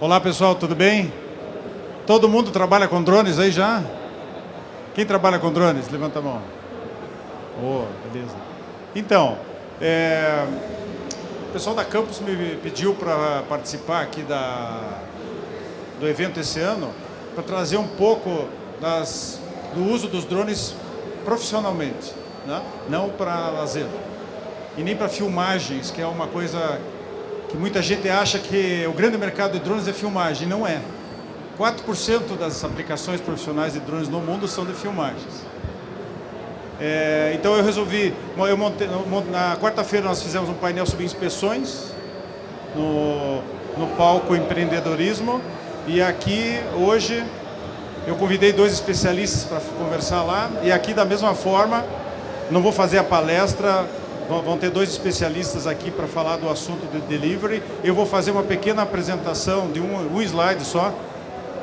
Olá pessoal, tudo bem? Todo mundo trabalha com drones aí já? Quem trabalha com drones? Levanta a mão. Oh, beleza. Então, é, o pessoal da Campus me pediu para participar aqui da, do evento esse ano, para trazer um pouco das, do uso dos drones profissionalmente, né? não para lazer. E nem para filmagens, que é uma coisa que muita gente acha que o grande mercado de drones é filmagem. Não é. 4% das aplicações profissionais de drones no mundo são de filmagens. É, então eu resolvi, eu montei, na quarta-feira nós fizemos um painel sobre inspeções no, no palco empreendedorismo e aqui hoje eu convidei dois especialistas para conversar lá e aqui da mesma forma, não vou fazer a palestra, vão ter dois especialistas aqui para falar do assunto de delivery. Eu vou fazer uma pequena apresentação de um, um slide só,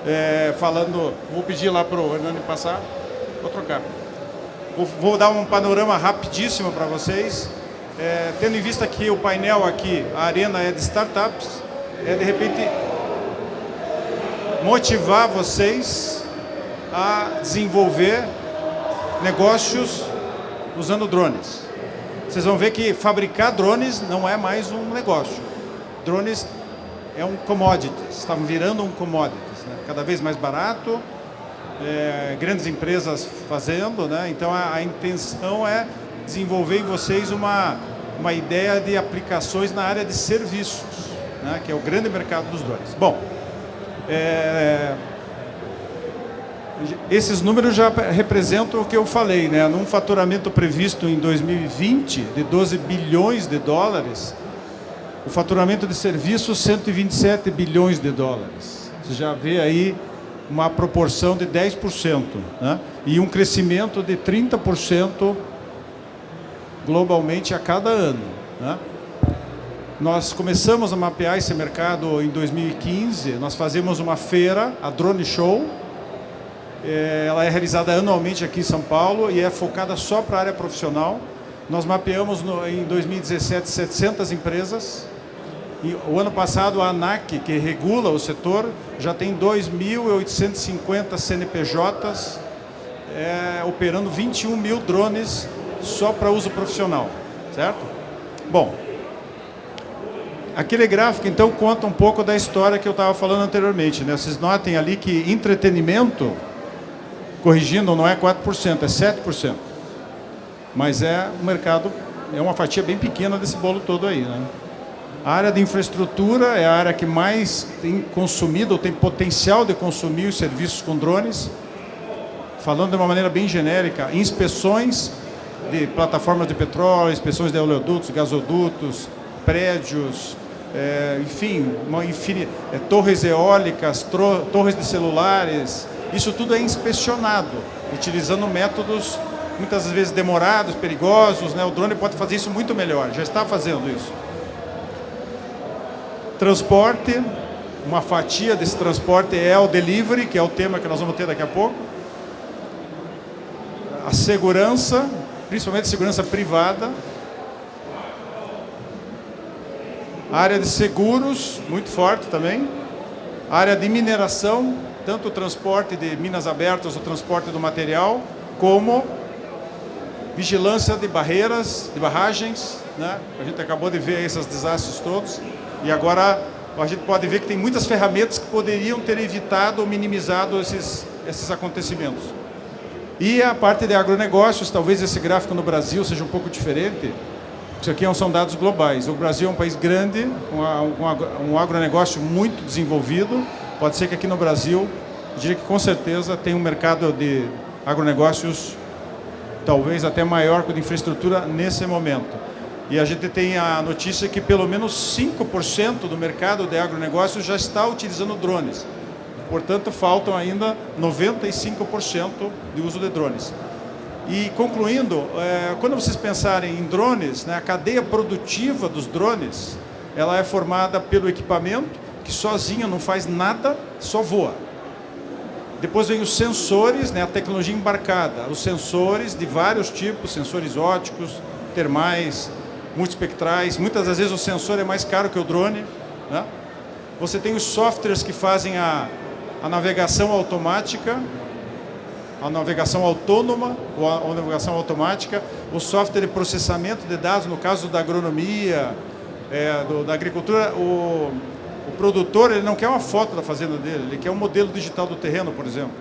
é, falando, vou pedir lá para o Hernani passar, vou trocar. Vou, vou dar um panorama rapidíssimo para vocês, é, tendo em vista que o painel aqui, a arena é de startups, é de repente motivar vocês a desenvolver negócios usando drones. Vocês vão ver que fabricar drones não é mais um negócio. Drones é um commodity, estão virando um commodity, né? cada vez mais barato, é, grandes empresas fazendo, né? então a, a, intenção é desenvolver em vocês uma, uma ideia de aplicações na área de serviços, né? que é o grande mercado dos drones. Bom, é, esses números já representam o que eu falei, né? num faturamento previsto em 2020 de 12 bilhões de dólares, o faturamento de serviços 127 bilhões de dólares. Você já vê aí uma proporção de 10%, né? e um crescimento de 30% globalmente a cada ano. Né? Nós começamos a mapear esse mercado em 2015, nós fazemos uma feira, a Drone Show, ela é realizada anualmente aqui em São Paulo e é focada só para a área profissional. Nós mapeamos no, em 2017 700 empresas. E o ano passado a ANAC, que regula o setor, já tem 2.850 CNPJs é, operando 21 mil drones só para uso profissional, certo? Bom, aquele gráfico então conta um pouco da história que eu estava falando anteriormente. Né? Vocês notem ali que entretenimento corrigindo, não é 4%, é 7%. Mas é um mercado, é uma fatia bem pequena desse bolo todo aí. Né? A área de infraestrutura é a área que mais tem consumido, ou tem potencial de consumir os serviços com drones. Falando de uma maneira bem genérica, inspeções de plataformas de petróleo, inspeções de oleodutos, gasodutos, prédios, é, enfim, uma infin... é, torres eólicas, torres de celulares, isso tudo é inspecionado, utilizando métodos muitas vezes demorados, perigosos. Né? O drone pode fazer isso muito melhor, já está fazendo isso. Transporte, uma fatia desse transporte é o delivery, que é o tema que nós vamos ter daqui a pouco. A segurança, principalmente segurança privada. A área de seguros, muito forte também. Área de mineração, tanto o transporte de minas abertas, o transporte do material, como vigilância de barreiras, de barragens. Né? A gente acabou de ver esses desastres todos. E agora a gente pode ver que tem muitas ferramentas que poderiam ter evitado ou minimizado esses, esses acontecimentos. E a parte de agronegócios, talvez esse gráfico no Brasil seja um pouco diferente. Isso aqui são dados globais. O Brasil é um país grande, um, um agronegócio muito desenvolvido, Pode ser que aqui no Brasil, diria que com certeza tem um mercado de agronegócios talvez até maior que o de infraestrutura nesse momento. E a gente tem a notícia que pelo menos 5% do mercado de agronegócios já está utilizando drones. Portanto, faltam ainda 95% de uso de drones. E concluindo, é, quando vocês pensarem em drones, né, a cadeia produtiva dos drones, ela é formada pelo equipamento, que sozinho não faz nada, só voa. Depois vem os sensores, né, a tecnologia embarcada, os sensores de vários tipos, sensores óticos, termais, multispectrais. Muitas das vezes o sensor é mais caro que o drone. Né? você tem os softwares que fazem a, a navegação automática, a navegação autônoma ou a, a, navegação automática, o software de processamento de dados, no caso da agronomia, é, do, da agricultura, o, o produtor ele não quer uma foto da fazenda dele, ele quer um modelo digital do terreno, por exemplo.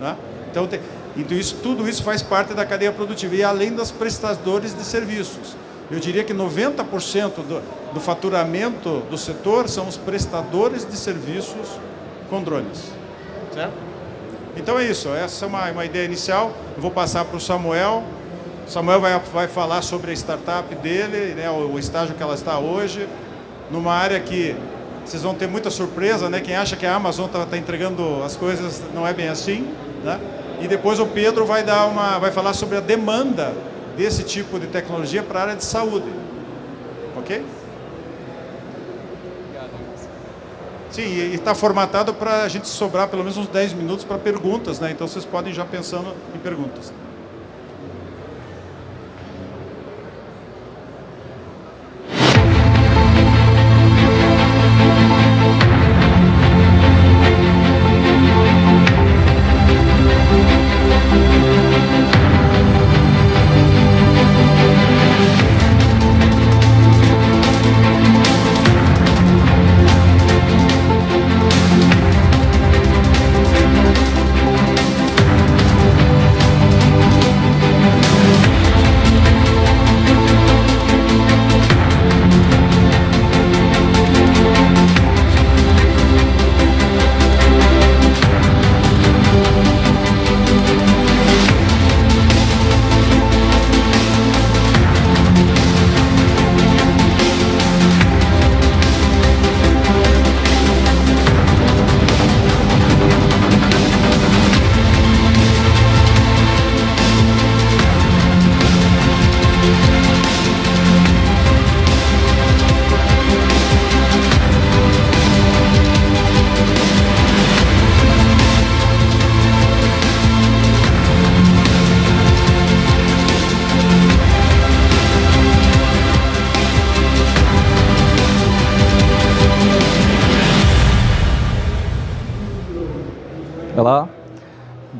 Né? Então, tem, então isso, tudo isso faz parte da cadeia produtiva e além dos prestadores de serviços. Eu diria que 90% do, do faturamento do setor são os prestadores de serviços com drones. Certo? Então é isso, essa é uma, uma ideia inicial. Eu vou passar para o Samuel. Samuel vai, vai falar sobre a startup dele, né, o, o estágio que ela está hoje, numa área que vocês vão ter muita surpresa, né? Quem acha que a Amazon está tá entregando as coisas não é bem assim, né? E depois o Pedro vai dar uma, vai falar sobre a demanda desse tipo de tecnologia para a área de saúde, ok? Sim, e está formatado para a gente sobrar pelo menos uns 10 minutos para perguntas, né? Então vocês podem já pensando em perguntas.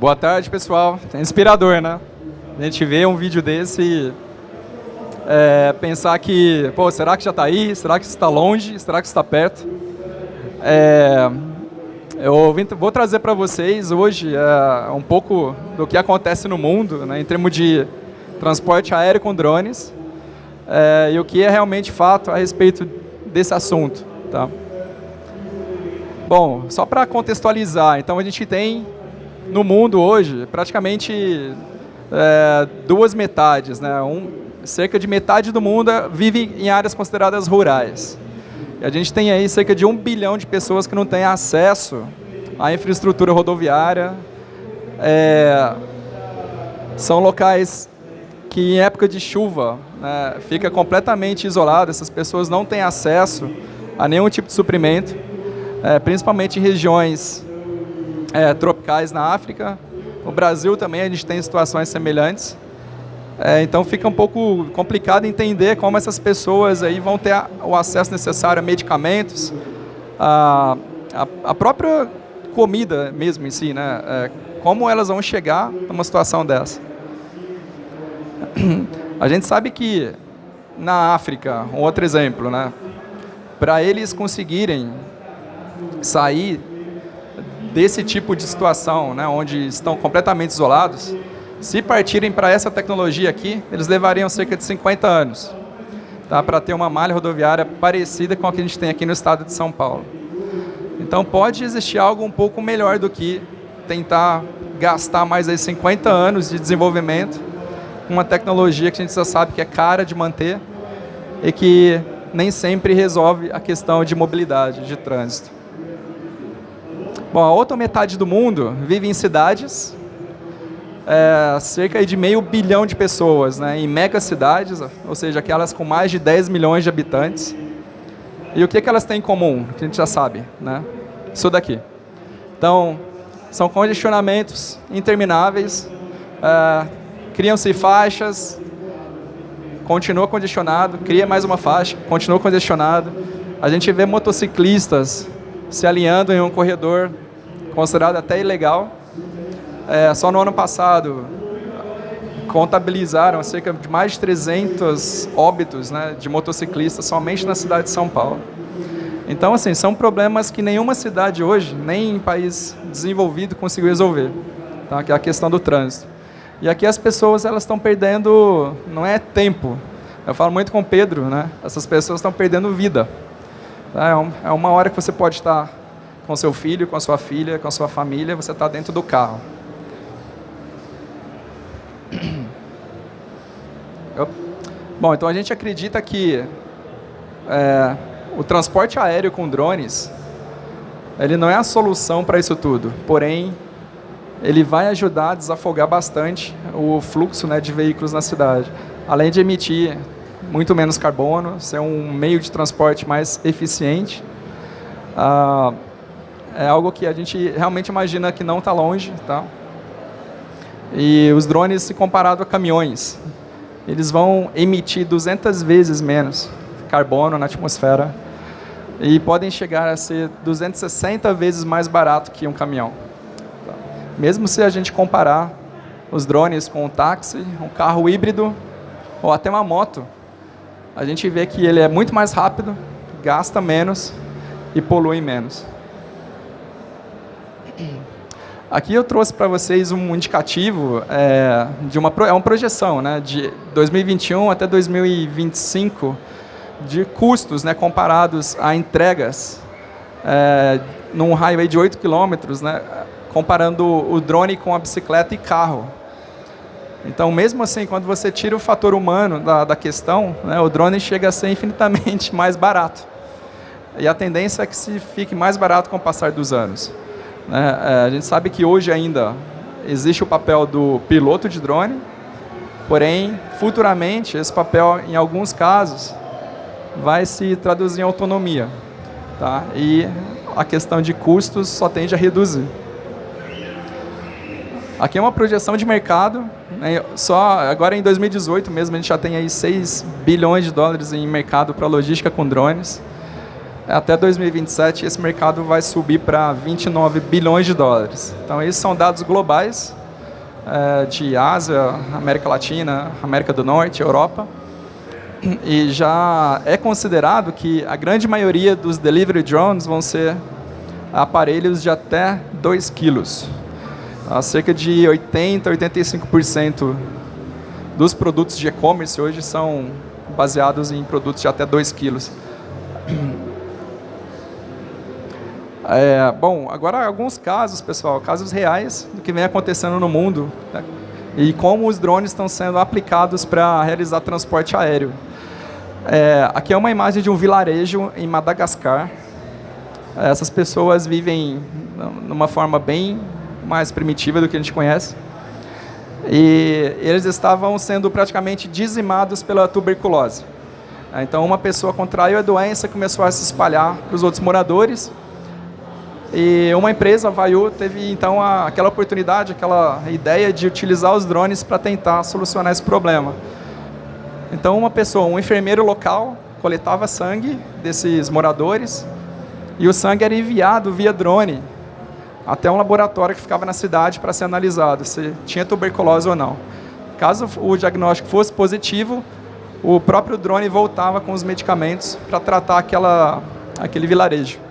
Boa tarde, pessoal. É inspirador, né? A gente vê um vídeo desse e é, pensar que, pô, será que já está aí? Será que está longe? Será que está perto? É, eu vou trazer para vocês hoje é, um pouco do que acontece no mundo, né, em termos de transporte aéreo com drones, é, e o que é realmente fato a respeito desse assunto. Tá? Bom, só para contextualizar, então a gente tem no mundo hoje, praticamente é, duas metades, né? Um, cerca de metade do mundo vive em áreas consideradas rurais. E a gente tem aí cerca de um bilhão de pessoas que não têm acesso à infraestrutura rodoviária. É, são locais que em época de chuva né, fica completamente isolado, essas pessoas não têm acesso a nenhum tipo de suprimento, é, principalmente em regiões é, tropicais na África. No Brasil também a gente tem situações semelhantes. É, então fica um pouco complicado entender como essas pessoas aí vão ter o acesso necessário a medicamentos, a, a, a própria comida mesmo em si, né? É, como elas vão chegar numa situação dessa. A gente sabe que na África, um outro exemplo, né? Para eles conseguirem sair desse tipo de situação, né, onde estão completamente isolados, se partirem para essa tecnologia aqui, eles levariam cerca de 50 anos tá, para ter uma malha rodoviária parecida com a que a gente tem aqui no estado de São Paulo. Então pode existir algo um pouco melhor do que tentar gastar mais aí 50 anos de desenvolvimento com uma tecnologia que a gente já sabe que é cara de manter e que nem sempre resolve a questão de mobilidade, de trânsito. Bom, a outra metade do mundo vive em cidades, é, cerca de meio bilhão de pessoas, né, em megacidades, ou seja, aquelas com mais de 10 milhões de habitantes. E o que, que elas têm em comum, que a gente já sabe? Né? Isso daqui. Então, são congestionamentos intermináveis, é, criam-se faixas, continua congestionado, cria mais uma faixa, continua congestionado. A gente vê motociclistas se alinhando em um corredor considerado até ilegal. É, só no ano passado contabilizaram cerca de mais de 300 óbitos né, de motociclistas somente na cidade de São Paulo. Então, assim, são problemas que nenhuma cidade hoje, nem em país desenvolvido, conseguiu resolver, que é a questão do trânsito. E aqui as pessoas elas estão perdendo, não é tempo, eu falo muito com o Pedro, né? essas pessoas estão perdendo vida. Tá? É, é uma hora que você pode estar com seu filho, com a sua filha, com a sua família, você está dentro do carro. Bom, então a gente acredita que é, o transporte aéreo com drones, ele não é a solução para isso tudo, porém, ele vai ajudar a desafogar bastante o fluxo né, de veículos na cidade, além de emitir muito menos carbono, ser um meio de transporte mais eficiente. Ah, é algo que a gente realmente imagina que não está longe, tá? E os drones, se comparado a caminhões, eles vão emitir 200 vezes menos carbono na atmosfera e podem chegar a ser 260 vezes mais barato que um caminhão. Mesmo se a gente comparar os drones com um táxi, um carro híbrido ou até uma moto, a gente vê que ele é muito mais rápido, gasta menos e polui menos. Aqui eu trouxe para vocês um indicativo é, de uma, é uma projeção né, de 2021 até 2025 de custos né, comparados a entregas é, num highway de 8 km, né, comparando o drone com a bicicleta e carro. Então, mesmo assim, quando você tira o fator humano da, da questão, né, o drone chega a ser infinitamente mais barato. E a tendência é que se fique mais barato com o passar dos anos. Né? É, a gente sabe que hoje ainda existe o papel do piloto de drone, porém, futuramente, esse papel, em alguns casos, vai se traduzir em autonomia. Tá? E a questão de custos só tende a reduzir. Aqui é uma projeção de mercado. Né? Só agora em 2018 mesmo, a gente já tem aí 6 bilhões de dólares em mercado para logística com drones. Até 2027, esse mercado vai subir para 29 bilhões de dólares. Então, esses são dados globais é, de Ásia, América Latina, América do Norte, Europa e já é considerado que a grande maioria dos delivery drones vão ser aparelhos de até 2 quilos. Cerca de 80, 85% dos produtos de e-commerce hoje são baseados em produtos de até 2 quilos. É, bom, agora alguns casos, pessoal, casos reais do que vem acontecendo no mundo né? e como os drones estão sendo aplicados para realizar transporte aéreo. É, aqui é uma imagem de um vilarejo em Madagascar. Essas pessoas vivem numa forma bem mais primitiva do que a gente conhece. E eles estavam sendo praticamente dizimados pela tuberculose. Então, uma pessoa contraiu a doença, começou a se espalhar para os outros moradores. E uma empresa, a Vaiu, teve então a, aquela oportunidade, aquela ideia de utilizar os drones para tentar solucionar esse problema. Então, uma pessoa, um enfermeiro local, coletava sangue desses moradores e o sangue era enviado via drone até um laboratório que ficava na cidade para ser analisado se tinha tuberculose ou não. Caso o diagnóstico fosse positivo, o próprio drone voltava com os medicamentos para tratar aquela, aquele vilarejo.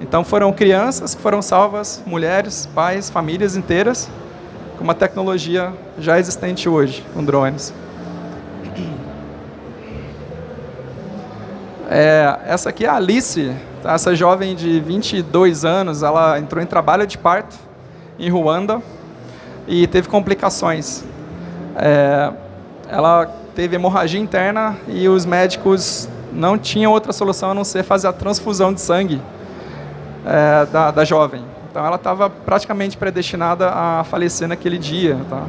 Então foram crianças que foram salvas, mulheres, pais, famílias inteiras, com uma tecnologia já existente hoje, com drones. É, essa aqui é a Alice, tá? essa jovem de 22 anos, ela entrou em trabalho de parto em Ruanda e teve complicações. É, ela teve hemorragia interna e os médicos não tinham outra solução a não ser fazer a transfusão de sangue é, da, da jovem. Então ela estava praticamente predestinada a falecer naquele dia. Tá?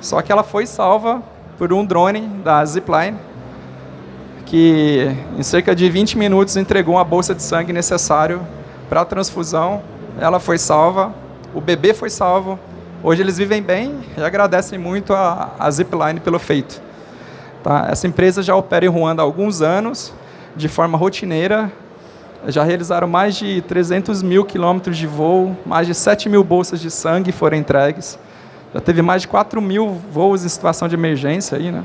Só que ela foi salva por um drone da Zipline, que em cerca de 20 minutos entregou uma bolsa de sangue necessário para a transfusão. Ela foi salva, o bebê foi salvo. Hoje eles vivem bem e agradecem muito a, a Zipline pelo feito. Tá? Essa empresa já opera em Ruanda há alguns anos, de forma rotineira, já realizaram mais de 300 mil quilômetros de voo, mais de 7 mil bolsas de sangue foram entregues, já teve mais de 4 mil voos em situação de emergência. Aí, né?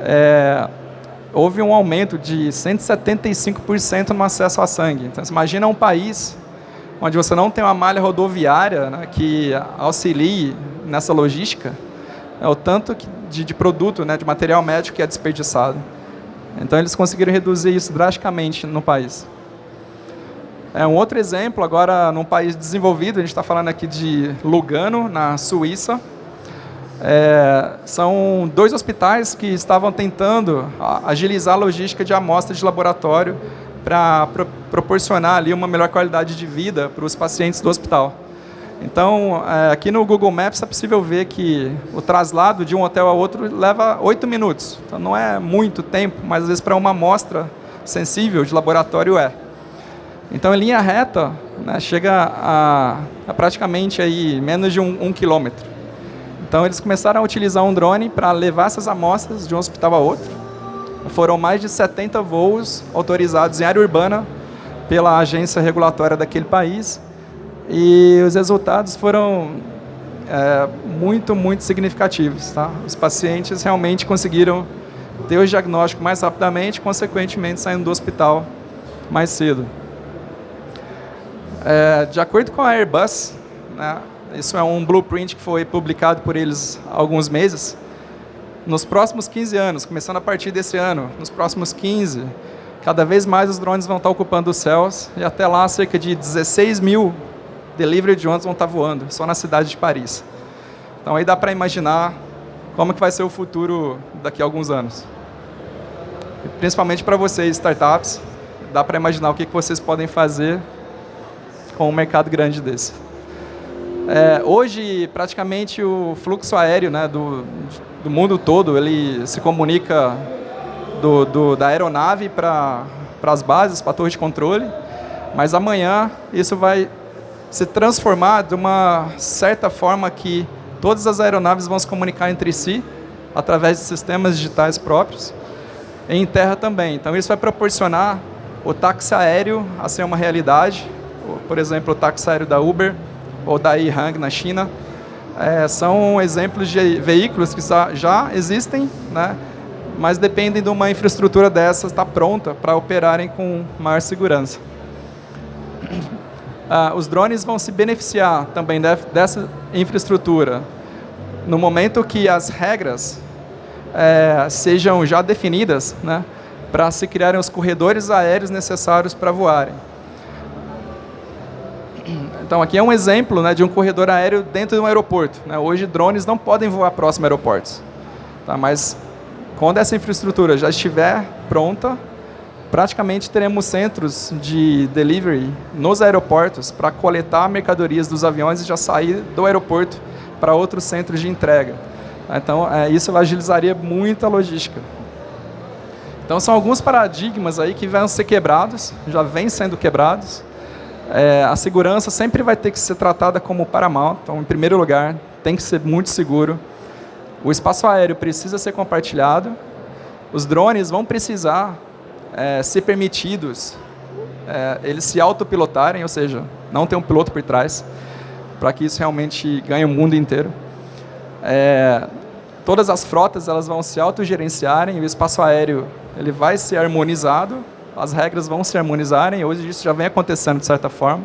É, houve um aumento de 175% no acesso a sangue. Então, você imagina um país onde você não tem uma malha rodoviária né, que auxilie nessa logística, é o tanto de, de produto, né, de material médico que é desperdiçado. Então, eles conseguiram reduzir isso drasticamente no país. É um outro exemplo, agora num país desenvolvido, a gente está falando aqui de Lugano, na Suíça. É, são dois hospitais que estavam tentando agilizar a logística de amostras de laboratório para pro, proporcionar ali uma melhor qualidade de vida para os pacientes do hospital. Então, é, aqui no Google Maps é possível ver que o traslado de um hotel a outro leva oito minutos. Então, não é muito tempo, mas às vezes para uma amostra sensível de laboratório é. Então, em linha reta, né, chega a, a, praticamente aí menos de um, um, quilômetro. Então, eles começaram a utilizar um drone para levar essas amostras de um hospital a outro. Foram mais de 70 voos autorizados em área urbana pela agência regulatória daquele país. E os resultados foram é, muito, muito significativos. Tá? Os pacientes realmente conseguiram ter o diagnóstico mais rapidamente, consequentemente saindo do hospital mais cedo. É, de acordo com a Airbus, né, isso é um blueprint que foi publicado por eles há alguns meses, nos próximos 15 anos, começando a partir desse ano, nos próximos 15, cada vez mais os drones vão estar ocupando os céus e até lá cerca de 16 mil delivery drones vão estar voando, só na cidade de Paris. Então aí dá para imaginar como que vai ser o futuro daqui a alguns anos. E principalmente para vocês, startups, dá para imaginar o que, que vocês podem fazer com um mercado grande desse. É, hoje, praticamente, o fluxo aéreo né, do, do mundo todo, ele se comunica do, do da aeronave para as bases, para a torre de controle, mas amanhã isso vai se transformar de uma certa forma que todas as aeronaves vão se comunicar entre si através de sistemas digitais próprios, em terra também. Então isso vai proporcionar o táxi aéreo a ser uma realidade, por exemplo, o táxi aéreo da Uber ou da Yihang na China, é, são exemplos de veículos que já existem, né, mas dependem de uma infraestrutura dessas estar tá pronta para operarem com maior segurança. Ah, os drones vão se beneficiar também de, dessa infraestrutura no momento que as regras é, sejam já definidas né, para se criarem os corredores aéreos necessários para voarem. Então, aqui é um exemplo né, de um corredor aéreo dentro de um aeroporto. Né? Hoje, drones não podem voar próximo a aeroportos. Tá? Mas, quando essa infraestrutura já estiver pronta, praticamente teremos centros de delivery nos aeroportos para coletar mercadorias dos aviões e já sair do aeroporto para outros centros de entrega. Tá? Então, é, isso agilizaria muito a logística. Então, são alguns paradigmas aí que vão ser quebrados, já vêm sendo quebrados, é, a segurança sempre vai ter que ser tratada como paramount. Então, em primeiro lugar, tem que ser muito seguro. O espaço aéreo precisa ser compartilhado. Os drones vão precisar é, ser permitidos é, eles se autopilotarem, ou seja, não ter um piloto por trás, para que isso realmente ganhe o mundo inteiro. É, todas as frotas elas vão se autogerenciarem o espaço aéreo ele vai ser harmonizado as regras vão se harmonizarem, hoje isso já vem acontecendo de certa forma.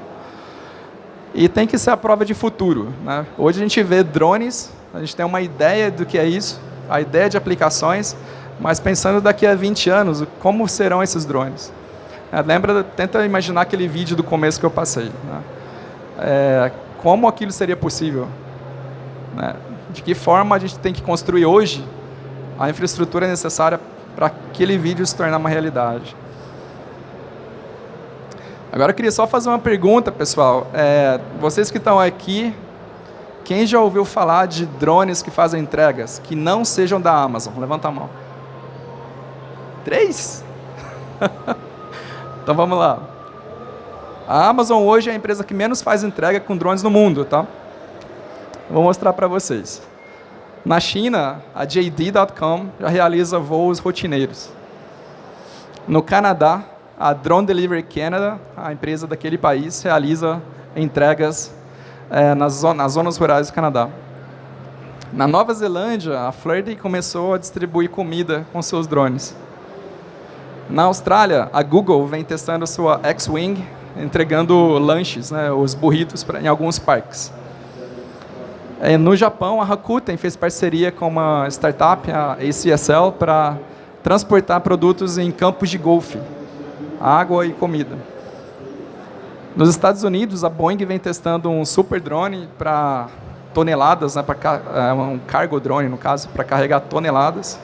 E tem que ser a prova de futuro. Né? Hoje a gente vê drones, a gente tem uma ideia do que é isso, a ideia de aplicações, mas pensando daqui a 20 anos, como serão esses drones? É, lembra, tenta imaginar aquele vídeo do começo que eu passei. Né? É, como aquilo seria possível? Né? De que forma a gente tem que construir hoje a infraestrutura necessária para aquele vídeo se tornar uma realidade? Agora eu queria só fazer uma pergunta, pessoal. É, vocês que estão aqui, quem já ouviu falar de drones que fazem entregas que não sejam da Amazon? Levanta a mão. Três? então vamos lá. A Amazon hoje é a empresa que menos faz entrega com drones no mundo, tá? Vou mostrar para vocês. Na China, a JD.com já realiza voos rotineiros. No Canadá, a Drone Delivery Canada, a empresa daquele país, realiza entregas é, nas, zonas, nas zonas rurais do Canadá. Na Nova Zelândia, a Flirty começou a distribuir comida com seus drones. Na Austrália, a Google vem testando sua X-Wing, entregando lanches, né, os burritos, pra, em alguns parques. É, no Japão, a Rakuten fez parceria com uma startup, a ACSL, para transportar produtos em campos de golfe, água e comida. Nos Estados Unidos, a Boeing vem testando um super drone para toneladas, né, pra, é, um cargo drone, no caso, para carregar toneladas.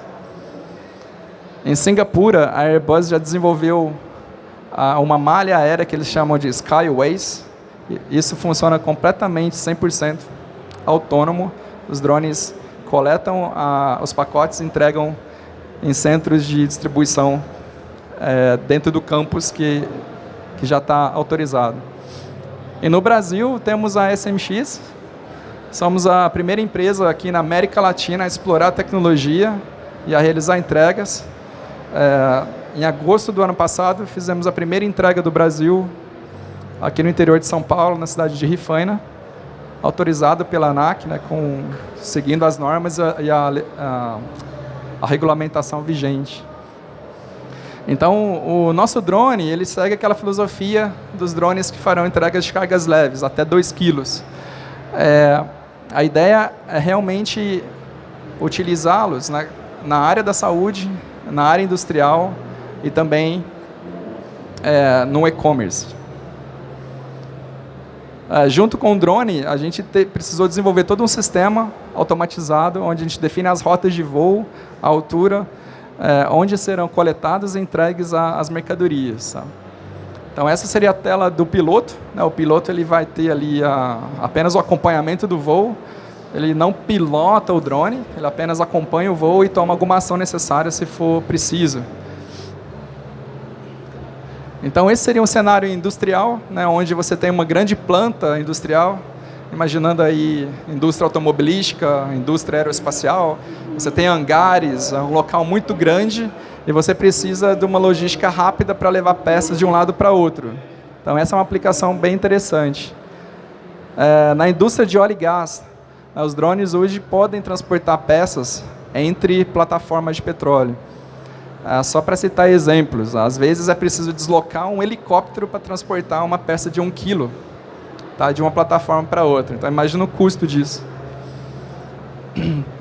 Em Singapura, a Airbus já desenvolveu uma malha aérea que eles chamam de Skyways. Isso funciona completamente, 100% autônomo. Os drones coletam os pacotes e entregam em centros de distribuição é, dentro do campus que, que já está autorizado. E no Brasil temos a SMX, somos a primeira empresa aqui na América Latina a explorar a tecnologia e a realizar entregas. É, em agosto do ano passado, fizemos a primeira entrega do Brasil aqui no interior de São Paulo, na cidade de Rifaina, autorizada pela ANAC, né, com, seguindo as normas e a, a, a regulamentação vigente. Então, o nosso drone, ele segue aquela filosofia dos drones que farão entregas de cargas leves, até 2 quilos. É, a ideia é realmente utilizá-los na, na área da saúde, na área industrial e também é, no e-commerce. É, junto com o drone, a gente te, precisou desenvolver todo um sistema automatizado, onde a gente define as rotas de voo, a altura, é, onde serão coletadas e entregues a, as mercadorias. Então essa seria a tela do piloto. Né? O piloto ele vai ter ali a, apenas o acompanhamento do voo. Ele não pilota o drone, ele apenas acompanha o voo e toma alguma ação necessária se for preciso. Então esse seria um cenário industrial, né, onde você tem uma grande planta industrial, imaginando aí indústria automobilística, indústria aeroespacial, você tem hangares, é um local muito grande e você precisa de uma logística rápida para levar peças de um lado para outro. Então essa é uma aplicação bem interessante. É, na indústria de óleo e gás, né, os drones hoje podem transportar peças entre plataformas de petróleo. É, só para citar exemplos, às vezes é preciso deslocar um helicóptero para transportar uma peça de um quilo, tá, de uma plataforma para outra. Então imagina o custo disso.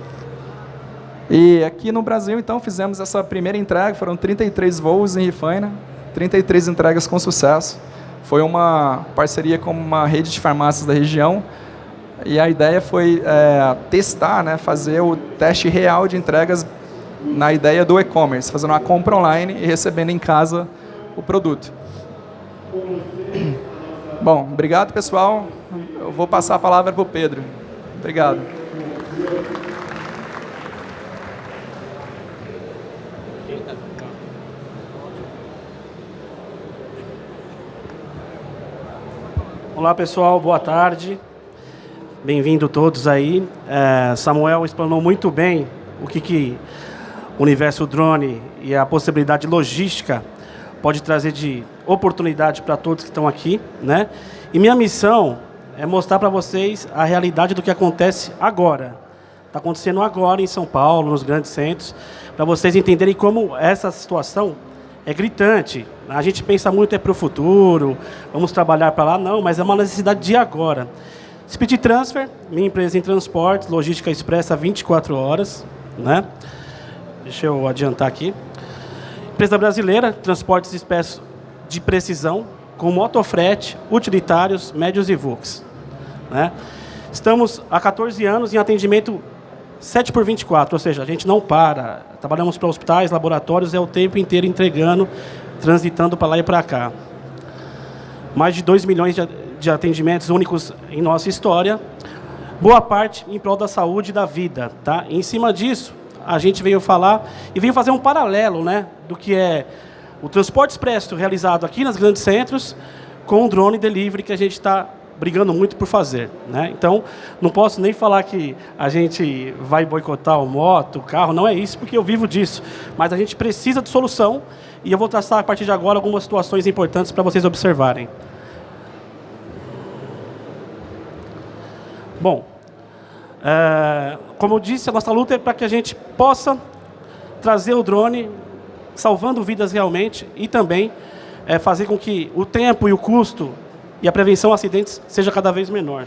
E aqui no Brasil, então, fizemos essa primeira entrega, foram 33 voos em Rifaina, 33 entregas com sucesso. Foi uma parceria com uma rede de farmácias da região, e a ideia foi é, testar, né, fazer o teste real de entregas na ideia do e-commerce, fazendo uma compra online e recebendo em casa o produto. Bom, obrigado pessoal. Eu vou passar a palavra para o Pedro. Obrigado. Olá pessoal, boa tarde. Bem-vindo todos aí. É, Samuel explanou muito bem o que, que o universo drone e a possibilidade logística pode trazer de oportunidade para todos que estão aqui, né? E minha missão é mostrar para vocês a realidade do que acontece agora. Está acontecendo agora em São Paulo, nos grandes centros, para vocês entenderem como essa situação é gritante. A gente pensa muito é para o futuro, vamos trabalhar para lá, não, mas é uma necessidade de agora. Speed Transfer, minha empresa em transportes, logística expressa 24 horas, né? Deixa eu adiantar aqui. Empresa brasileira, transportes expressos de precisão, com motofrete, utilitários, médios e VUCs. Né? Estamos há 14 anos em atendimento 7 por 24, ou seja, a gente não para. Trabalhamos para hospitais, laboratórios, é o tempo inteiro entregando, transitando para lá e para cá. Mais de 2 milhões de atendimentos únicos em nossa história, boa parte em prol da saúde e da vida. Tá? Em cima disso, a gente veio falar e veio fazer um paralelo né, do que é o transporte expresso realizado aqui nos grandes centros com o drone delivery que a gente está brigando muito por fazer. Né? Então, não posso nem falar que a gente vai boicotar o moto, o carro, não é isso, porque eu vivo disso. Mas a gente precisa de solução e eu vou traçar a partir de agora algumas situações importantes para vocês observarem. Bom, é, como eu disse, a nossa luta é para que a gente possa trazer o drone salvando vidas realmente e também é, fazer com que o tempo e o custo e a prevenção a acidentes seja cada vez menor.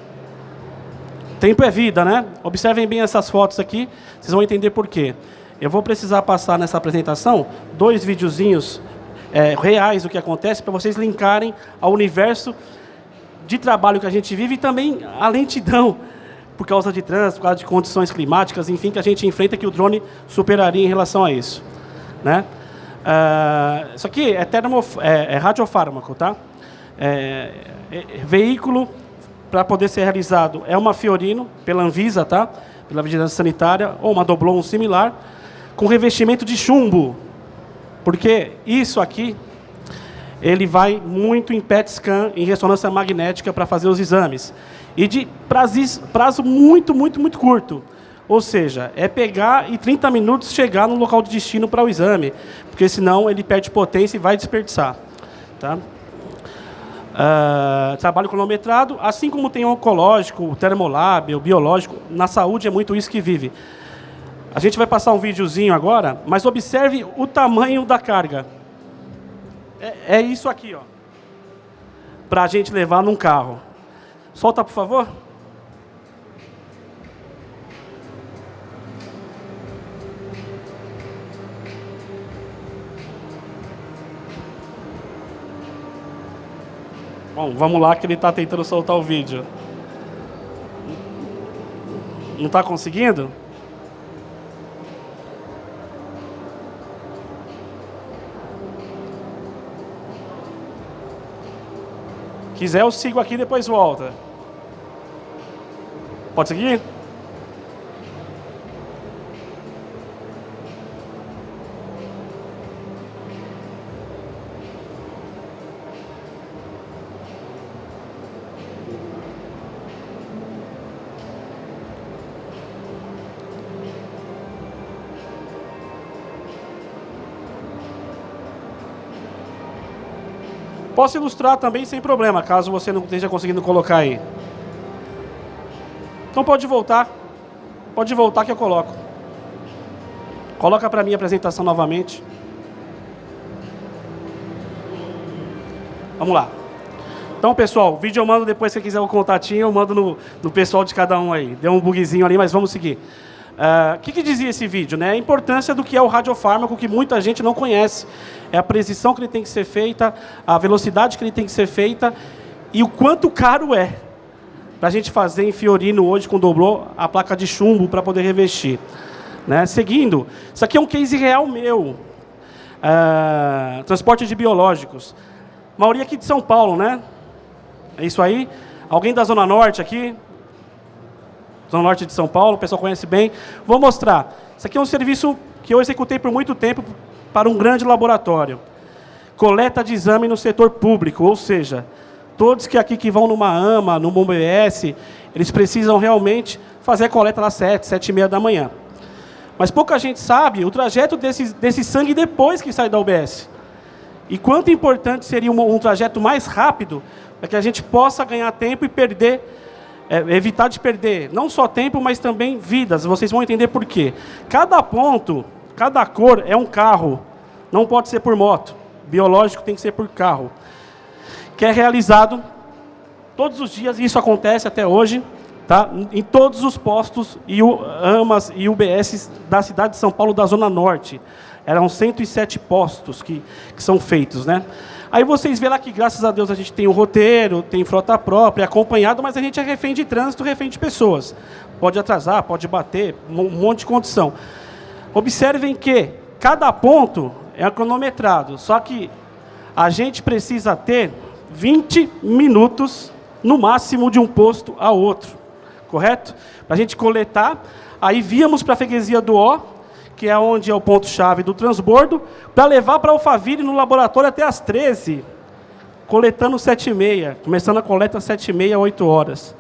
Tempo é vida, né? Observem bem essas fotos aqui, vocês vão entender por quê. Eu vou precisar passar nessa apresentação dois videozinhos é, reais do que acontece para vocês linkarem ao universo de trabalho que a gente vive e também a lentidão por causa de trânsito, por causa de condições climáticas, enfim, que a gente enfrenta que o drone superaria em relação a isso. Né? Uh, isso aqui é, termo, é, é radiofármaco, tá? É, é, veículo para poder ser realizado é uma Fiorino, pela Anvisa, tá? Pela Vigilância Sanitária, ou uma Doblon similar, com revestimento de chumbo. Porque isso aqui, ele vai muito em PET scan, em ressonância magnética, para fazer os exames. E de prazo, prazo muito, muito, muito curto. Ou seja, é pegar e 30 minutos chegar no local de destino para o exame, porque senão ele perde potência e vai desperdiçar. Tá? Uh, trabalho cronometrado, assim como tem o oncológico, o termolab, o biológico, na saúde é muito isso que vive. A gente vai passar um videozinho agora, mas observe o tamanho da carga. É, é isso aqui, ó, para a gente levar num carro. Solta, por favor. Bom, vamos lá que ele está tentando soltar o vídeo. Não está conseguindo? Quiser eu sigo aqui e depois volta. Pode seguir? Posso ilustrar também sem problema, caso você não esteja conseguindo colocar aí. Então pode voltar. Pode voltar que eu coloco. Coloca para mim a apresentação novamente. Vamos lá. Então, pessoal, vídeo eu mando depois, se quiser o contatinho, eu mando no, no pessoal de cada um aí. Deu um bugzinho ali, mas vamos seguir. O uh, que, que, dizia esse vídeo? Né? A importância do que é o radiofármaco, que muita gente não conhece. É a precisão que ele tem que ser feita, a velocidade que ele tem que ser feita e o quanto caro é para a gente fazer em Fiorino hoje, com dobrou a placa de chumbo para poder revestir. Né? Seguindo, isso aqui é um case real meu. Uh, transporte de biológicos. Maioria aqui de São Paulo, né? É isso aí? Alguém da Zona Norte aqui? Zona Norte de São Paulo, o pessoal conhece bem. Vou mostrar. Isso aqui é um serviço que eu executei por muito tempo para um grande laboratório. Coleta de exame no setor público, ou seja, todos que aqui que vão numa AMA, numa UBS, eles precisam realmente fazer a coleta às 7, 7 e meia da manhã. Mas pouca gente sabe o trajeto desse, desse sangue depois que sai da UBS. E quanto importante seria um, um trajeto mais rápido para que a gente possa ganhar tempo e perder é, evitar de perder não só tempo, mas também vidas. Vocês vão entender por quê. Cada ponto, cada cor é um carro. Não pode ser por moto. Biológico tem que ser por carro. Que é realizado todos os dias, e isso acontece até hoje, tá? em todos os postos e AMAS e UBS da cidade de São Paulo, da Zona Norte. Eram 107 postos que, que são feitos. Né? Aí vocês vê lá que, graças a Deus, a gente tem um roteiro, tem frota própria, acompanhado, mas a gente é refém de trânsito, refém de pessoas. Pode atrasar, pode bater, um monte de condição. Observem que cada ponto é cronometrado, só que a gente precisa ter 20 minutos, no máximo, de um posto a outro. Correto? Para a gente coletar. Aí víamos para a freguesia do O, que é onde é o ponto-chave do transbordo, para levar para Alphaville no laboratório até as 13. coletando 7 e meia, começando a coleta 7 e meia, 8 horas.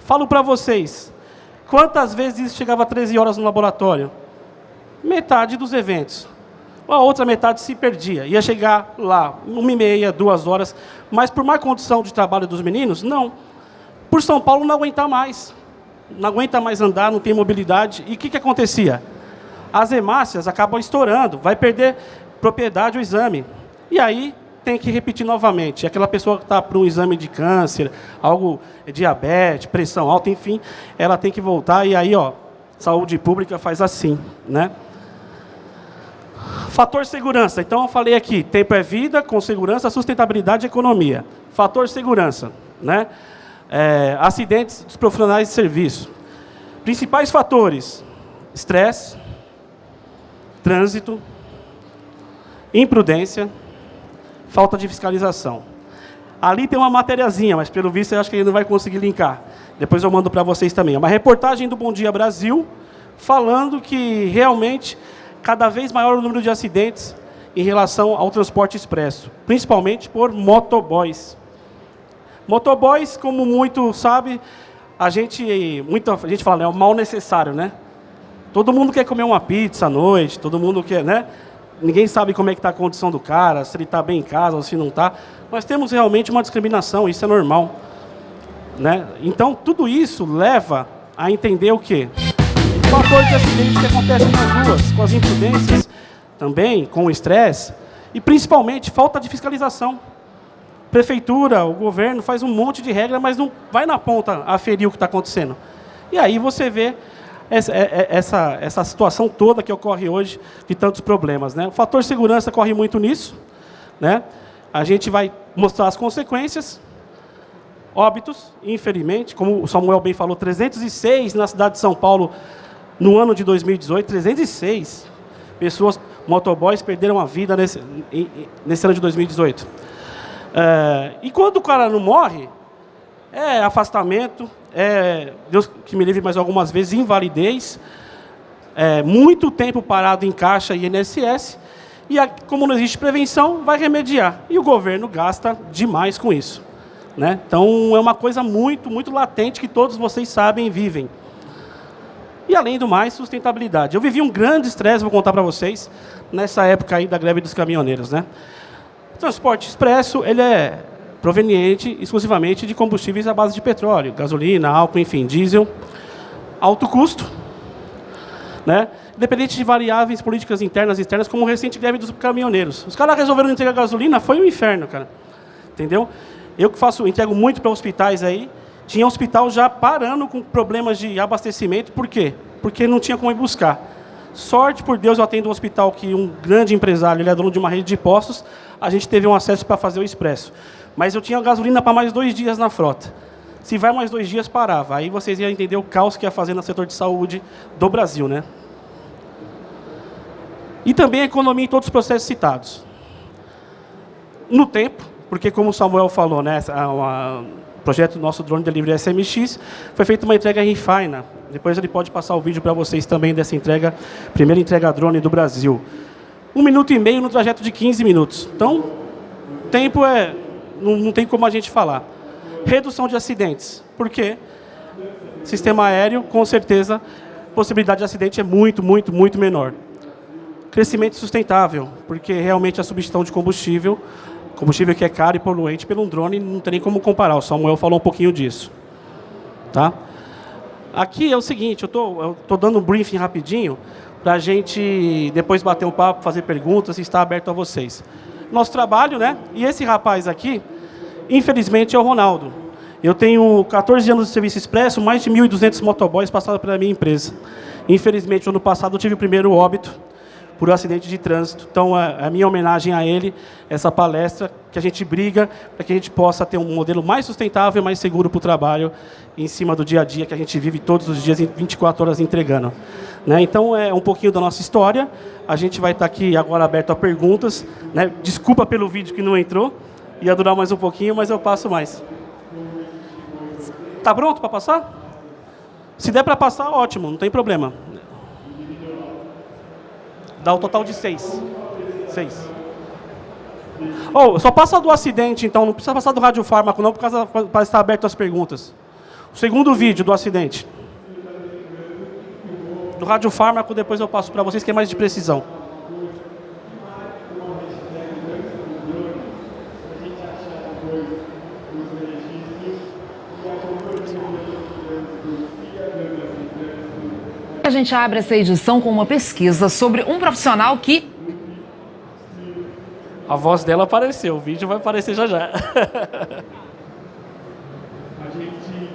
Falo para vocês, quantas vezes chegava 13 horas no laboratório? Metade dos eventos. A outra metade se perdia. Ia chegar lá, uma e meia, duas horas. Mas por má condição de trabalho dos meninos, não. Por São Paulo não aguentar mais. Não aguenta mais andar, não tem mobilidade. E o que, que acontecia? As hemácias acabam estourando, vai perder propriedade o exame. E aí tem que repetir novamente. Aquela pessoa que está para um exame de câncer, algo diabetes, pressão alta, enfim, ela tem que voltar e aí, ó, saúde pública faz assim, né? Fator segurança. Então, eu falei aqui, tempo é vida, com segurança, sustentabilidade e economia. Fator segurança. Né? É, acidentes dos profissionais de serviço. Principais fatores. Estresse, trânsito, imprudência, falta de fiscalização. Ali tem uma matériazinha, mas pelo visto eu acho que ele não vai conseguir linkar. Depois eu mando para vocês também. É uma reportagem do Bom Dia Brasil, falando que realmente cada vez maior o número de acidentes em relação ao transporte expresso, principalmente por motoboys. Motoboys, como muito sabe, a gente, muita a gente fala, né, é o mal necessário, né? Todo mundo quer comer uma pizza à noite, todo mundo quer, né? Ninguém sabe como é que está a condição do cara, se ele está bem em casa ou se não está. Nós temos realmente uma discriminação, isso é normal. Né? Então, tudo isso leva a entender o quê? fator de acidentes que acontecem nas ruas, com as imprudências também, com o estresse, e principalmente falta de fiscalização. Prefeitura, o governo faz um monte de regra, mas não vai na ponta aferir o que está acontecendo. E aí você vê essa, é, é, essa, essa situação toda que ocorre hoje de tantos problemas. Né? O fator segurança corre muito nisso. Né? A gente vai mostrar as consequências, óbitos, infelizmente, como o Samuel bem falou, 306 na cidade de São Paulo no ano de 2018, 306 pessoas, motoboys, perderam a vida nesse, nesse ano de 2018. É, e quando o cara não morre, é afastamento, é, Deus que me livre mais algumas vezes, invalidez, é, muito tempo parado em caixa e INSS, e a, como não existe prevenção, vai remediar. E o governo gasta demais com isso. Né? Então, é uma coisa muito, muito latente que todos vocês sabem e vivem. E, além do mais, sustentabilidade. Eu vivi um grande estresse, vou contar para vocês, nessa época aí da greve dos caminhoneiros. Né? Transporte expresso ele é proveniente exclusivamente de combustíveis à base de petróleo, gasolina, álcool, enfim, diesel, alto custo, né? independente de variáveis políticas internas e externas, como o recente greve dos caminhoneiros. Os caras resolveram entregar gasolina, foi um inferno, cara. Entendeu? Eu que faço, entrego muito para hospitais aí, tinha hospital já parando com problemas de abastecimento. Por quê? Porque não tinha como ir buscar. Sorte por Deus, eu atendo um hospital que um grande empresário, ele é dono de uma rede de postos, a gente teve um acesso para fazer o expresso. Mas eu tinha gasolina para mais dois dias na frota. Se vai mais dois dias, parava. Aí vocês iam entender o caos que ia fazer no setor de saúde do Brasil. Né? E também a economia em todos os processos citados. No tempo, porque como o Samuel falou, né, uma, projeto nosso Drone Delivery SMX, foi feita uma entrega em Faina. Depois ele pode passar o vídeo para vocês também dessa entrega, primeira entrega drone do Brasil. Um minuto e meio no trajeto de 15 minutos. Então, tempo é... Não, não tem como a gente falar. Redução de acidentes. Por quê? Sistema aéreo, com certeza, possibilidade de acidente é muito, muito, muito menor. Crescimento sustentável, porque realmente a substituição de combustível Combustível que é caro e poluente pelo um drone, não tem nem como comparar. O Samuel falou um pouquinho disso. Tá? Aqui é o seguinte, eu tô, estou dando um briefing rapidinho para a gente depois bater um papo, fazer perguntas e estar aberto a vocês. Nosso trabalho, né? E esse rapaz aqui, infelizmente, é o Ronaldo. Eu tenho 14 anos de serviço expresso, mais de 1.200 motoboys passaram pela minha empresa. Infelizmente, no ano passado, eu tive o primeiro óbito por um acidente de trânsito. Então, a, a minha homenagem a ele, essa palestra, que a gente briga para que a gente possa ter um modelo mais sustentável e mais seguro para o trabalho em cima do dia a dia que a gente vive todos os dias, 24 horas entregando. Né? Então, é um pouquinho da nossa história. A gente vai estar aqui agora aberto a perguntas. Né? Desculpa pelo vídeo que não entrou. Ia durar mais um pouquinho, mas eu passo mais. Tá pronto para passar? Se der para passar, ótimo, não tem problema. Dá o total de seis. Seis. Oh, só passa do acidente, então, não precisa passar do radiofármaco, não, para estar aberto as perguntas. O segundo vídeo do acidente. Do radiofármaco, depois eu passo para vocês, que é mais de precisão. A gente abre essa edição com uma pesquisa sobre um profissional que a voz dela apareceu, o vídeo vai aparecer já já. a gente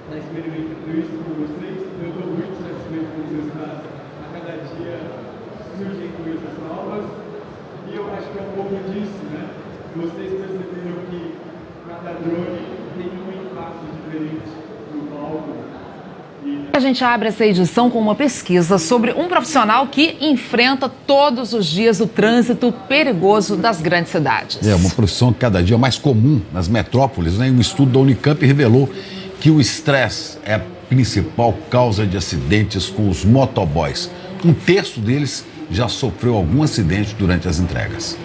está experimentando isso com vocês, eu estou muito satisfeito com os resultados. A cada dia surgem coisas novas e eu acho que é um pouco disso, né? Vocês perceberam que cada drone tem um impacto diferente no palco. A gente abre essa edição com uma pesquisa sobre um profissional que enfrenta todos os dias o trânsito perigoso das grandes cidades. É uma profissão cada dia mais comum nas metrópoles. Né? Um estudo da Unicamp revelou que o estresse é a principal causa de acidentes com os motoboys. Um terço deles já sofreu algum acidente durante as entregas.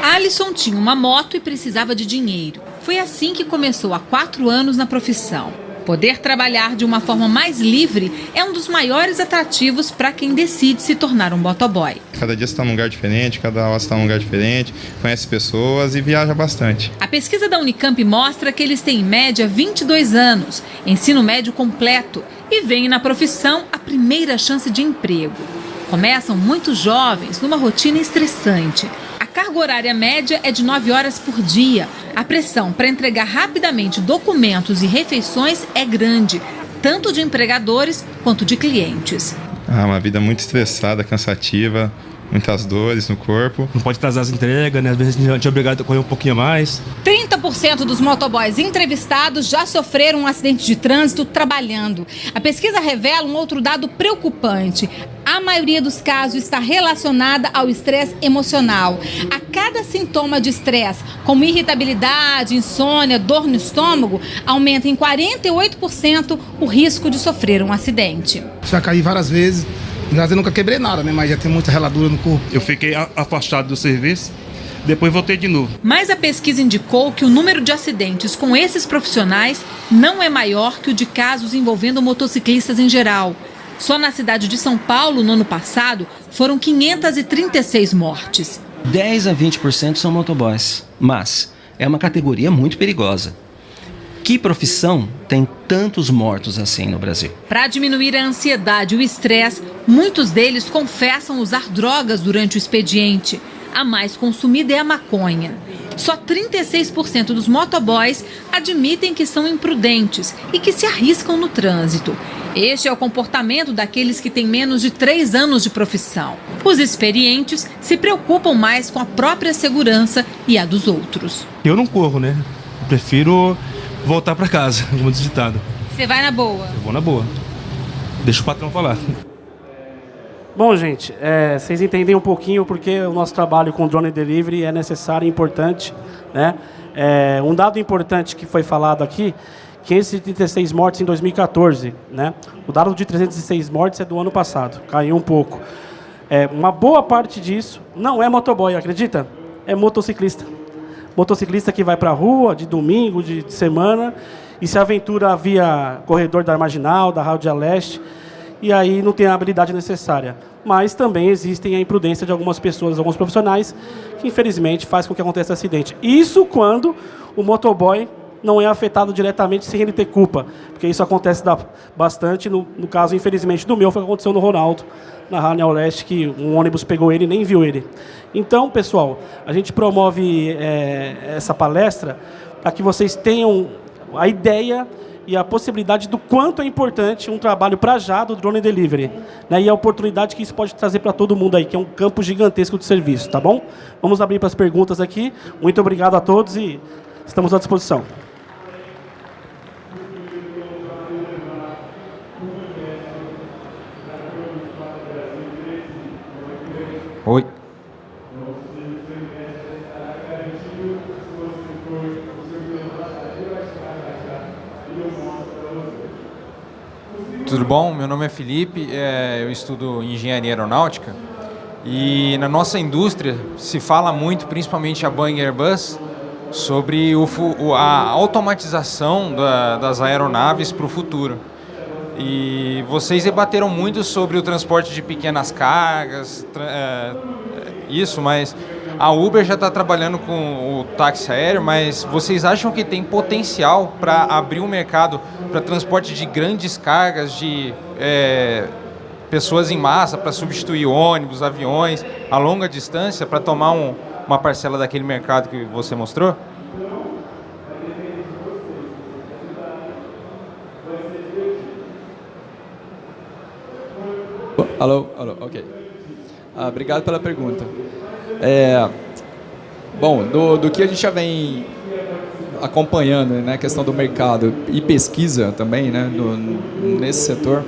Alisson tinha uma moto e precisava de dinheiro. Foi assim que começou há quatro anos na profissão. Poder trabalhar de uma forma mais livre é um dos maiores atrativos para quem decide se tornar um motoboy. Cada dia você está num lugar diferente, cada hora você está num lugar diferente, conhece pessoas e viaja bastante. A pesquisa da Unicamp mostra que eles têm em média 22 anos, ensino médio completo e veem na profissão a primeira chance de emprego. Começam muito jovens, numa rotina estressante carga horária média é de 9 horas por dia. A pressão para entregar rapidamente documentos e refeições é grande, tanto de empregadores quanto de clientes. Ah, uma vida muito estressada, cansativa, muitas dores no corpo. Não pode atrasar as entregas, né? Às vezes a gente é obrigado a correr um pouquinho mais. 30% dos motoboys entrevistados já sofreram um acidente de trânsito trabalhando. A pesquisa revela um outro dado preocupante. A maioria dos casos está relacionada ao estresse emocional. A cada sintoma de estresse, como irritabilidade, insônia, dor no estômago, aumenta em 48% o risco de sofrer um acidente. Já caí várias vezes, mas eu nunca quebrei nada, né? Mas já tem muita reladura no corpo. Eu fiquei afastado do serviço, depois voltei de novo. Mas a pesquisa indicou que o número de acidentes com esses profissionais não é maior que o de casos envolvendo motociclistas em geral. Só na cidade de São Paulo, no ano passado, foram 536 mortes. 10 a 20% são motoboys, mas é uma categoria muito perigosa. Que profissão tem tantos mortos assim no Brasil? Para diminuir a ansiedade e o estresse, muitos deles confessam usar drogas durante o expediente. A mais consumida é a maconha. Só 36% dos motoboys admitem que são imprudentes e que se arriscam no trânsito. Este é o comportamento daqueles que têm menos de três anos de profissão. Os experientes se preocupam mais com a própria segurança e a dos outros. Eu não corro, né? Eu prefiro voltar para casa, como diz ditado. Você vai na boa? Eu vou na boa. Deixa o patrão falar. Bom, gente, é, vocês entendem um pouquinho porque o nosso trabalho com drone delivery é necessário e importante. Né? É, um dado importante que foi falado aqui, 536 mortes em 2014. Né? O dado de 306 mortes é do ano passado, caiu um pouco. É, uma boa parte disso não é motoboy, acredita? É motociclista motociclista que vai para a rua de domingo, de, semana, e se aventura via corredor da Marginal, da Rádio Leste, e aí não tem a habilidade necessária. Mas também existem a imprudência de algumas pessoas, alguns profissionais, que infelizmente faz com que aconteça acidente. Isso quando o motoboy não é afetado diretamente sem ele ter culpa, porque isso acontece bastante, no, no caso, infelizmente, do meu, foi o que aconteceu no Ronaldo, na Rádio Leste, que um ônibus pegou ele e nem viu ele. Então, pessoal, a gente promove é, essa palestra para que vocês tenham a ideia e a possibilidade do quanto é importante um trabalho para já do drone delivery, né? E a oportunidade que isso pode trazer para todo mundo aí, que é um campo gigantesco de serviço, tá bom? Vamos abrir para as perguntas aqui. Muito obrigado a todos e estamos à disposição. Oi. Tudo bom? Meu nome é Felipe, é, eu estudo engenharia aeronáutica E na nossa indústria se fala muito, principalmente a Boeing Airbus, sobre a automatização da, das aeronaves para o futuro. E vocês debateram muito sobre o transporte de pequenas cargas, é, isso, mas a Uber já está trabalhando com o táxi aéreo, mas vocês acham que tem potencial para abrir um mercado para transporte de grandes cargas, de é, pessoas em massa, para substituir ônibus, aviões, a longa distância, para tomar um, uma parcela daquele mercado que você mostrou? Alô, alô, ok. Ah, obrigado pela pergunta. É, bom, do, do que a gente já vem acompanhando, né, a questão do mercado e pesquisa também, né, nesse setor,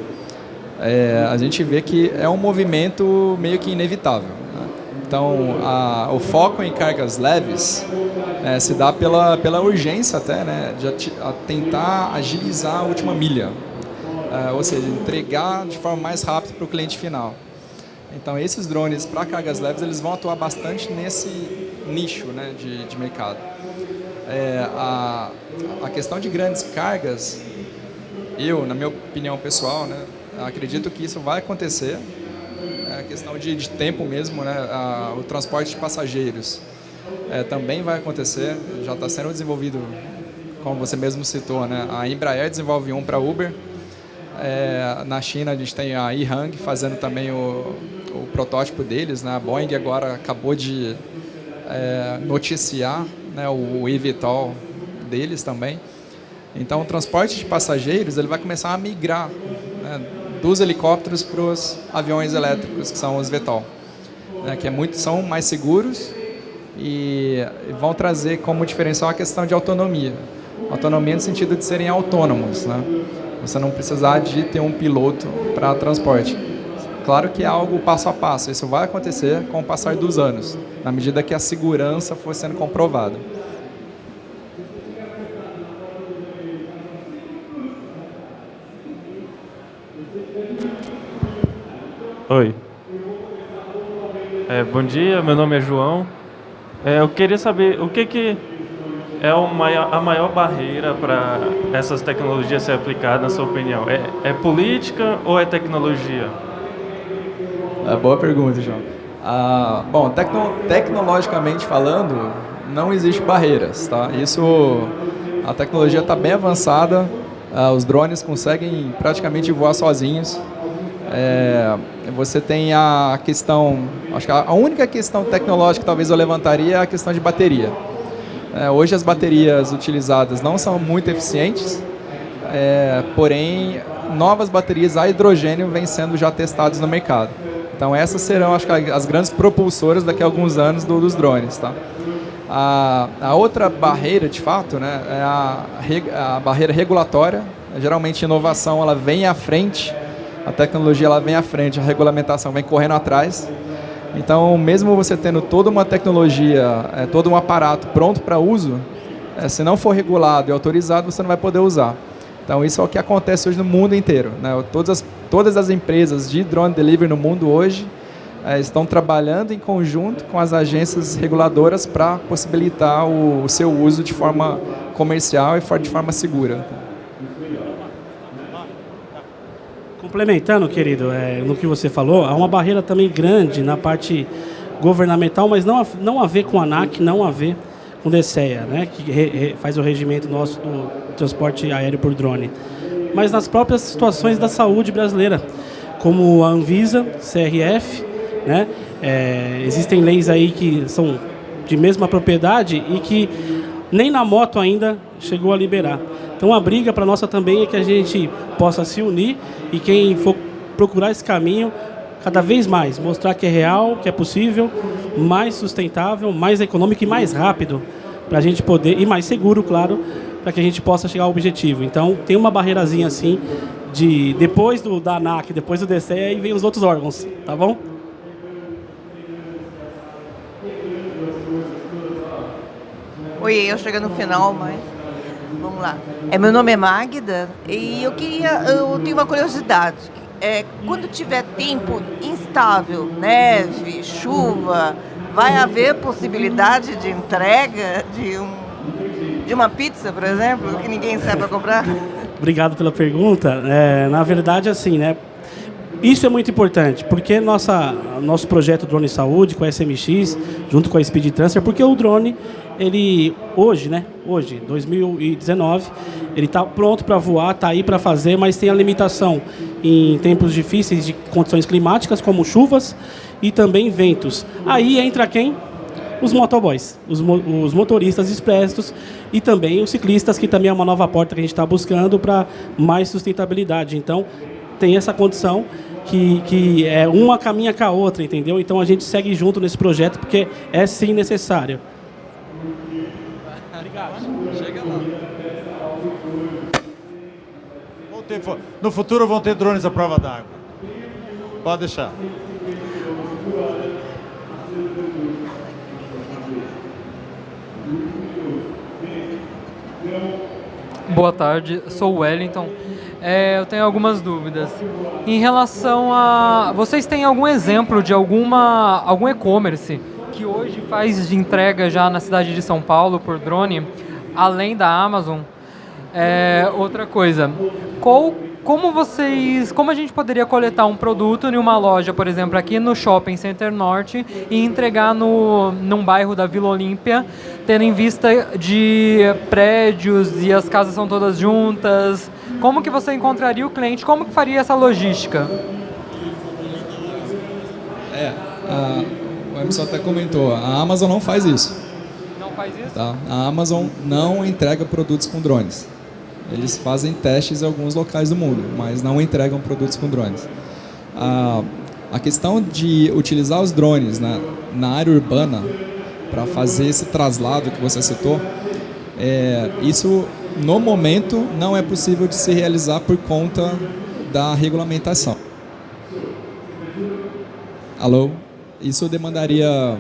é, a gente vê que é um movimento meio que inevitável. Né? Então, a, o foco em cargas leves é, se dá pela, pela urgência até, né, de tentar agilizar a última milha, ou seja, entregar de forma mais rápida para o cliente final. Então, esses drones para cargas leves, eles vão atuar bastante nesse nicho né, de, de mercado. É, a, a questão de grandes cargas, eu, na minha opinião pessoal, né, acredito que isso vai acontecer. É questão de, de tempo mesmo, né, a, o transporte de passageiros é, também vai acontecer, já está sendo desenvolvido, como você mesmo citou, né, a Embraer desenvolve um para Uber, é, na China a gente tem a Ehang fazendo também o, o protótipo deles, né? A Boeing agora acabou de é, noticiar né, o eVTOL deles também. Então o transporte de passageiros ele vai começar a migrar né, dos helicópteros para os aviões elétricos, que são os VTOL, né, que é muito, são mais seguros e vão trazer como diferencial a questão de autonomia. Autonomia no sentido de serem autônomos. Né? Você não precisar de ter um piloto para transporte. Claro que é algo passo a passo, isso vai acontecer com o passar dos anos, na medida que a segurança for sendo comprovada. Oi. É, bom dia, meu nome é João. É, eu queria saber o que, que é maior, a maior barreira para essas tecnologias ser aplicadas, na sua opinião? É, é política ou é tecnologia? É, boa pergunta, João. Ah, bom, tecno, tecnologicamente falando, não existe barreiras, tá? Isso, a tecnologia está bem avançada, ah, os drones conseguem praticamente voar sozinhos. É, você tem a questão, acho que a única questão tecnológica que talvez eu levantaria é a questão de bateria. É, hoje as baterias utilizadas não são muito eficientes, é, porém novas baterias a hidrogênio vêm sendo já testadas no mercado. Então essas serão, acho que, as grandes propulsoras daqui a alguns anos do, dos drones. Tá? A, a, outra barreira, de fato, né, é a, a barreira regulatória. Geralmente a inovação ela vem à frente, a tecnologia ela vem à frente, a regulamentação vem correndo atrás. Então, mesmo você tendo toda uma tecnologia, é, todo um aparato pronto para uso, é, se não for regulado e autorizado, você não vai poder usar. Então, isso é o que acontece hoje no mundo inteiro. Né? Todas, as, todas as empresas de drone delivery no mundo hoje é, estão trabalhando em conjunto com as agências reguladoras para possibilitar o, o seu uso de forma comercial e de forma segura. Complementando, querido, é, no que você falou, há uma barreira também grande na parte governamental, mas não a, não a ver com a ANAC, não a ver com o DCEA, né, que re, re, faz o regimento nosso do transporte aéreo por drone, mas nas próprias situações da saúde brasileira, como a Anvisa, CRF, né, é, existem leis aí que são de mesma propriedade e que nem na moto ainda chegou a liberar. Então a briga para nossa também é que a gente possa se unir e quem for procurar esse caminho cada vez mais, mostrar que é real, que é possível, mais sustentável, mais econômico e mais rápido para a gente poder, e mais seguro, claro, para que a gente possa chegar ao objetivo. Então tem uma barreirazinha assim, de depois do da ANAC, depois do DCE, aí vem os outros órgãos, tá bom? Oi, eu chego no final, mas... Vamos lá. É, meu nome é Magda e eu queria, eu tenho uma curiosidade. é, quando tiver tempo instável, neve, chuva, vai haver possibilidade de entrega de, um, de uma pizza, por exemplo, que ninguém sabe para comprar? Obrigado pela pergunta. É, na verdade, assim, né? Isso é muito importante, porque nossa, nosso projeto Drone Saúde com a SMX, junto com a Speed Transfer, porque o drone, ele hoje, né? Hoje, 2019, ele está pronto para voar, está aí para fazer, mas tem a limitação em tempos difíceis de condições climáticas, como chuvas e também ventos. Aí entra quem? Os motoboys, os, mo os motoristas expressos e também os ciclistas, que também é uma nova porta que a gente está buscando para mais sustentabilidade. Então, tem essa condição que, que é uma caminha com a outra, entendeu? Então a gente segue junto nesse projeto porque é sim necessário. Obrigado. Chega lá. Ter, no futuro vão ter drones à prova d'água. Pode deixar. Boa tarde, sou o Wellington. É, eu tenho algumas dúvidas. Em relação a. Vocês têm algum exemplo de alguma algum e-commerce que hoje faz de entrega já na cidade de São Paulo por drone, além da Amazon? É, outra coisa, qual, como vocês, como a gente poderia coletar um produto em uma loja, por exemplo, aqui no Shopping Center Norte e entregar no, num bairro da Vila Olímpia, tendo em vista de prédios e as casas são todas juntas? Como que você encontraria o cliente? Como que faria essa logística? É, a, o Emerson até comentou, a Amazon não faz isso. Não faz isso? Tá? A Amazon não entrega produtos com drones. Eles fazem testes em alguns locais do mundo, mas não entregam produtos com drones. A, a questão de utilizar os drones na, na área urbana para fazer esse traslado que você citou, é, isso no momento, não é possível de se realizar por conta da regulamentação. Alô? Isso demandaria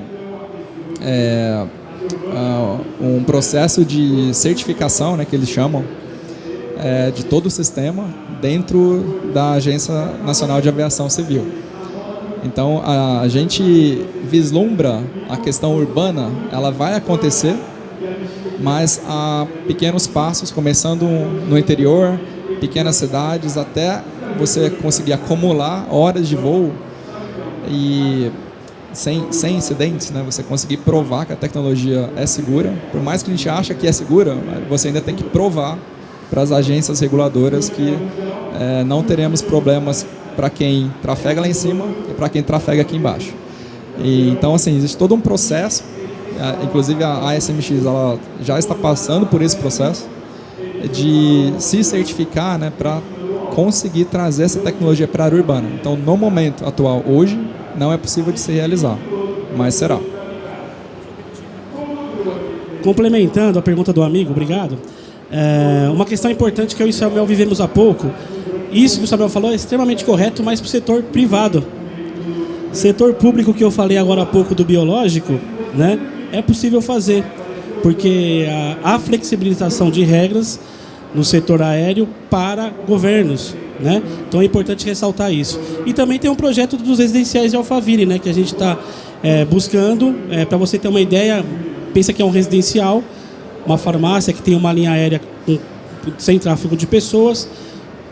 é, um processo de certificação, né, que eles chamam, é, de todo o sistema dentro da Agência Nacional de Aviação Civil. Então, a gente vislumbra a questão urbana, ela vai acontecer, mas a pequenos passos, começando no interior, pequenas cidades, até você conseguir acumular horas de voo e sem, sem incidentes, né? você conseguir provar que a tecnologia é segura. Por mais que a gente ache que é segura, você ainda tem que provar para as agências reguladoras que é, não teremos problemas para quem trafega lá em cima e para quem trafega aqui embaixo. E, então, assim, existe todo um processo inclusive a ASMX ela já está passando por esse processo de se certificar né, para conseguir trazer essa tecnologia para a área urbana. Então, no momento atual, hoje, não é possível de se realizar, mas será. Complementando a pergunta do amigo, obrigado. É, uma questão importante que eu e o Samuel vivemos há pouco, isso que o Samuel falou é extremamente correto, mas para o setor privado. Setor público que eu falei agora há pouco do biológico, né? é possível fazer, porque há flexibilização de regras no setor aéreo para governos. Né? Então é importante ressaltar isso. E também tem um projeto dos residenciais de Alphaville, né, que a gente está é, buscando. É, para você ter uma ideia, pensa que é um residencial, uma farmácia que tem uma linha aérea com, sem tráfego de pessoas,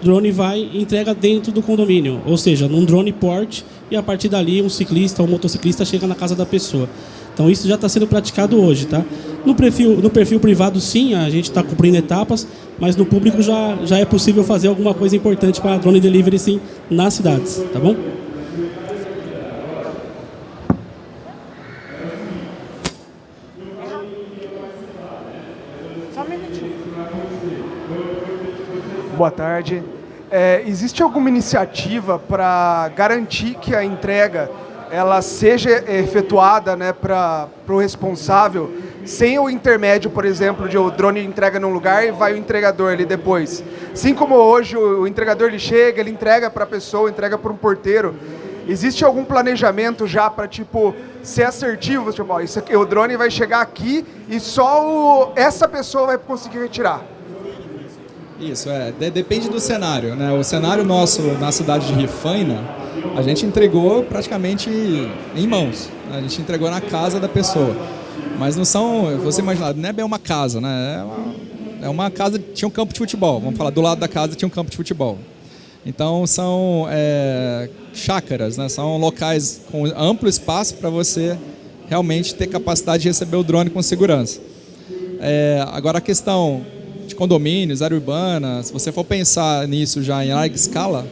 drone vai e entrega dentro do condomínio, ou seja, num drone port, e a partir dali um ciclista ou um motociclista chega na casa da pessoa. Então isso já está sendo praticado hoje, tá? No perfil, no perfil privado, sim, a gente está cumprindo etapas, mas no público já, já é possível fazer alguma coisa importante para drone delivery, sim, nas cidades, tá bom? Boa tarde. É, existe alguma iniciativa para garantir que a entrega ela seja efetuada né, para o responsável, sem o intermédio, por exemplo, de o drone entrega num lugar e vai o entregador ali depois. Assim como hoje o, entregador ele chega, ele entrega para a pessoa, entrega para um porteiro. Existe algum planejamento já para tipo ser assertivo, tipo, ó, isso aqui, o drone vai chegar aqui e só o, essa pessoa vai conseguir retirar? Isso, é. De- depende do cenário. Né? O cenário nosso na cidade de Rifaina, a gente entregou praticamente em mãos. né? A gente entregou na casa da pessoa. Mas não são, você imaginar, não é bem uma casa, né? É uma, é uma casa, tinha um campo de futebol. Vamos falar, do lado da casa tinha um campo de futebol. Então são é, chácaras, né? são locais com amplo espaço para você realmente ter capacidade de receber o drone com segurança. É, agora a questão de condomínios, área urbana, se você for pensar nisso já em larga escala,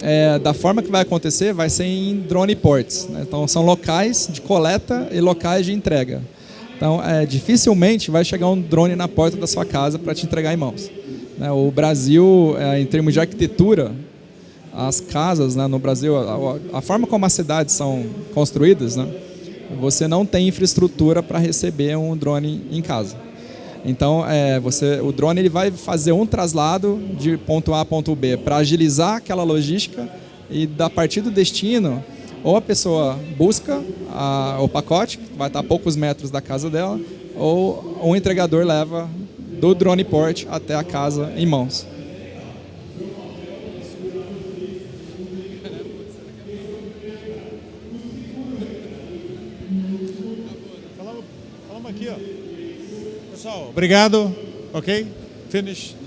é, da forma que vai acontecer, vai ser em drone ports. né? Então, são locais de coleta e locais de entrega. Então, é, dificilmente vai chegar um drone na porta da sua casa para te entregar em mãos. né? O Brasil, é, em termos de arquitetura, as casas né, no Brasil, a, a forma como as cidades são construídas, né, você não tem infraestrutura para receber um drone em casa. Então, é, você, o drone ele vai fazer um traslado de ponto A a ponto B para agilizar aquela logística e, da partir do destino, ou a pessoa busca a, o pacote, que vai estar a poucos metros da casa dela, ou um entregador leva do drone port até a casa em mãos. Falamos aqui, ó. Pessoal, obrigado. Ok? Finish.